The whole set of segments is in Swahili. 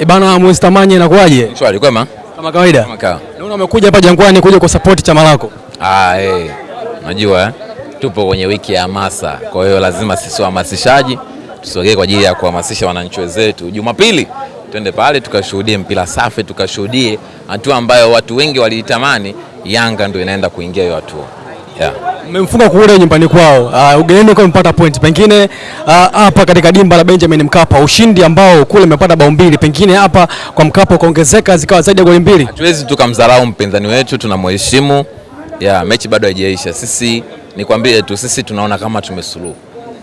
E bana Mwestamanye Manye inakuwaje? Shwari kwema? Kama kawaida. Kama kawa. Naona umekuja hapa Jangwani kuja kwa support chama lako. Ah, eh. Unajua eh? Tupo kwenye wiki ya hamasa. Kwa hiyo lazima sisi wahamasishaji tusogee kwa ajili ya kuhamasisha wananchi wenzetu. Jumapili twende pale tukashuhudie mpira safi, tukashuhudie hatua ambayo watu wengi waliitamani. Yanga ndio inaenda kuingia hiyo hatua. Yeah. Mmemfunga kule nyumbani kwao. Uh, ugenini kwa mpata point. Pengine hapa uh, katika dimba la Benjamin Mkapa ushindi ambao kule umepata bao mbili, pengine hapa kwa Mkapa ukaongezeka zikawa zaidi ya goli mbili. Hatuwezi tukamdharau mpinzani wetu, tunamheshimu. Ya, mechi bado haijaisha. Sisi nikwambie tu, sisi tunaona kama tumesuluhu,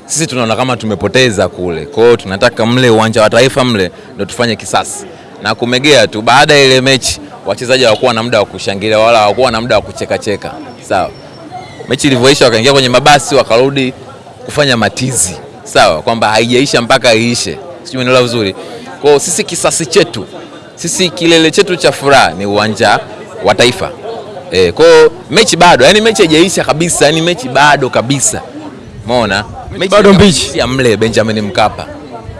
sisi tunaona kama tumepoteza kule. Kwa hiyo tunataka mle uwanja wa Taifa mle ndo tufanye kisasi na kumegea tu. Baada ya ile mechi, wachezaji hawakuwa na muda wa kushangilia wala hawakuwa na muda wa kuchekacheka, sawa. Mechi ilivyoisha, wakaingia kwenye mabasi wakarudi kufanya matizi, sawa, kwamba haijaisha mpaka iishe, sijui umeelewa vizuri. Kwa sisi kisasi chetu sisi kilele chetu cha furaha ni uwanja wa Taifa. E, kwa mechi bado, yani mechi haijaisha kabisa, yani mechi bado kabisa. Umeona? Mechi bado mbichi. ya mle Benjamin Mkapa.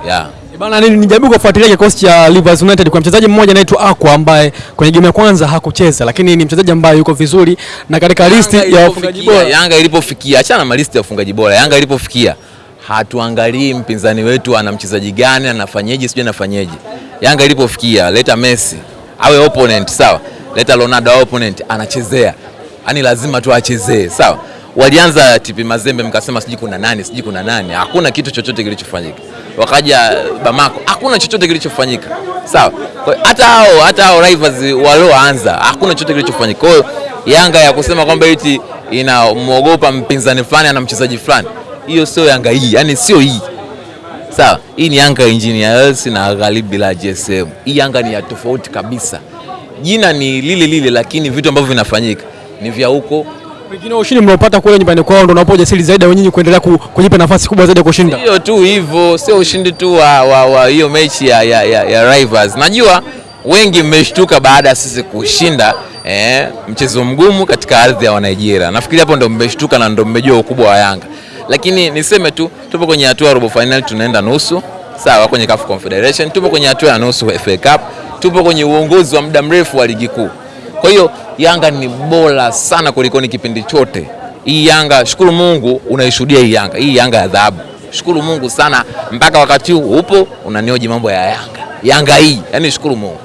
Yeah. E bana, ni nijaribu kufuatilia kikosi cha Rivers United kwa mchezaji mmoja anaitwa Aqua ambaye kwenye game ya kwanza hakucheza, lakini ni mchezaji ambaye yuko vizuri na katika listi ya wafungaji bora. Yanga ilipofikia, achana na malisti ya wafungaji bora. Yanga ilipofikia hatuangalii mpinzani wetu ana mchezaji gani, anafanyeje, sijui anafanyeje. Yanga ilipofikia, leta Messi awe opponent, sawa, leta Ronaldo awe opponent, anachezea, yani lazima tu achezee, sawa. Walianza TP Mazembe, mkasema sijui kuna nani, sijui kuna nani, hakuna kitu chochote kilichofanyika. Wakaja Bamako, hakuna chochote kilichofanyika, sawa. Hata hao hata hao rivals walioanza, hakuna chochote kilichofanyika. Kwa hiyo Yanga ya kusema kwamba eti inamwogopa mpinzani fulani ana mchezaji fulani, hiyo sio Yanga hii, yani sio hii. Sawa, hii ni Yanga Engineers na Gharibi la GSM. Hii Yanga ni ya tofauti kabisa. Jina ni lile lile, lakini vitu ambavyo vinafanyika ni vya huko. Pengine ushindi mnaopata kule nyumbani kwao ndio unapo ujasiri zaidi wenyewe kuendelea kujipa nafasi kubwa zaidi ya kushinda. Hiyo tu hivyo, sio ushindi tu wa wa, wa hiyo mechi ya, ya, ya, ya Rivals. Najua wengi mmeshtuka baada ya sisi kushinda eh, mchezo mgumu katika ardhi ya Wanigeria. Nafikiri hapo ndo mmeshtuka na ndo mmejua ukubwa wa Yanga, lakini niseme tu tupo kwenye hatua robo final, tunaenda nusu sawa, kwenye CAF Confederation, tupo kwenye hatua ya nusu FA Cup, tupo kwenye uongozi wa muda mrefu wa ligi kuu. Kwa hiyo Yanga ni bora sana kulikoni kipindi chote. Hii Yanga, shukuru Mungu unaishuhudia hii Yanga, hii Yanga ya dhahabu. Shukuru Mungu sana, mpaka wakati huu upo unanioji mambo ya Yanga, Yanga hii, yani shukuru Mungu.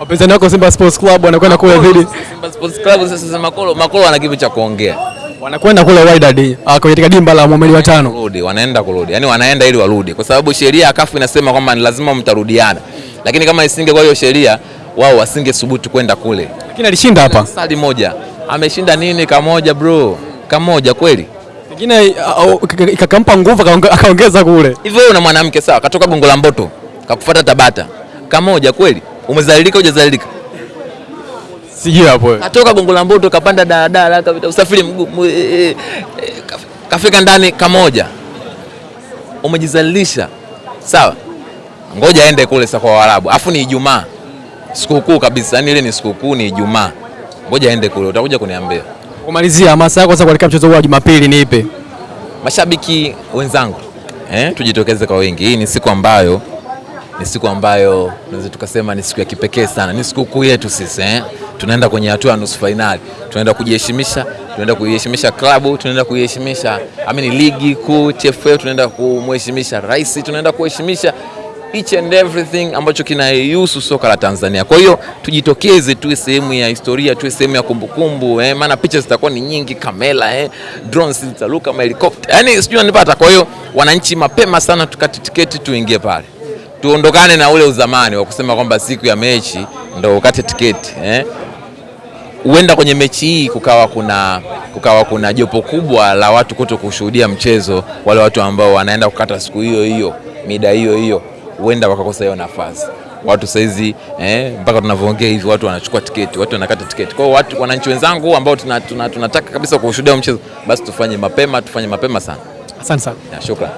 Wapinzani wako Simba Sports Club wanakwenda kule dhidi Simba Sports Club sasa, Makolo Makolo ana kitu cha kuongea, wanakwenda kule Wydad uh, katika dimba la Mohamed wa tano. kurudi, wanaenda kurudi, yani wanaenda ili warudi, kwa sababu sheria ya kafu inasema kwamba ni lazima mtarudiana, lakini kama isingekuwa hiyo sheria, wao wasinge thubutu kwenda kule. Lakini alishinda hapa. Sali moja ameshinda nini? Kamoja bro, kamoja kweli. Pengine uh, uh, ikakampa nguvu akaongeza kule. Hivyo wewe una mwanamke sawa, katoka Gongo la Mboto kakufuata Tabata, kamoja kweli? Umezalilika hujazalilika? Sijui hapo. Katoka Gongo la Mboto kapanda daladala, kapita usafiri mguu, e, eh, eh, eh, kaf- kafika ndani kamoja, umejizalilisha sawa. Ngoja aende kule sasa kwa Waarabu, afu ni Ijumaa, sikukuu kabisa, yani ile ni sikukuu, ni Ijumaa. Ngoja aende kule, utakuja kuniambia. Kumalizia hamasa yako sasa kuelekea mchezo huu wa Jumapili ni ipi? Mashabiki wenzangu eh, tujitokeze kwa wingi. Hii ni siku ambayo ni siku ambayo tunaweza tukasema ni siku ya kipekee sana, ni sikukuu yetu sisi eh. Tunaenda kwenye hatua ya nusu fainali, tunaenda kujiheshimisha, tunaenda kuiheshimisha klabu, tunaenda kuiheshimisha amini ligi kuu TFL, tunaenda kumheshimisha rais, tunaenda kuheshimisha each and everything ambacho kinahusu soka la Tanzania. Kwa hiyo tujitokeze, tuwe sehemu ya historia, tuwe sehemu ya kumbukumbu eh, maana picha zitakuwa ni nyingi, kamera eh, drones zitaruka, helicopter yani sijui unanipata. Kwa hiyo wananchi, mapema sana tukati tiketi, tuingie pale, tuondokane na ule uzamani wa kusema kwamba siku ya mechi ndo ukate tiketi eh. Huenda kwenye mechi hii kukawa kuna kukawa kuna jopo kubwa la watu kuto kushuhudia mchezo, wale watu ambao wanaenda kukata siku hiyo hiyo mida hiyo hiyo, huenda wakakosa hiyo nafasi. Watu saizi eh, mpaka tunavyoongea hivi watu wanachukua tiketi, watu wanakata tiketi. Kwa hiyo watu, wananchi wenzangu ambao tunataka tuna, tuna tuna kabisa kushuhudia mchezo, basi tufanye mapema, tufanye mapema sana. Asante sana. Shukrani.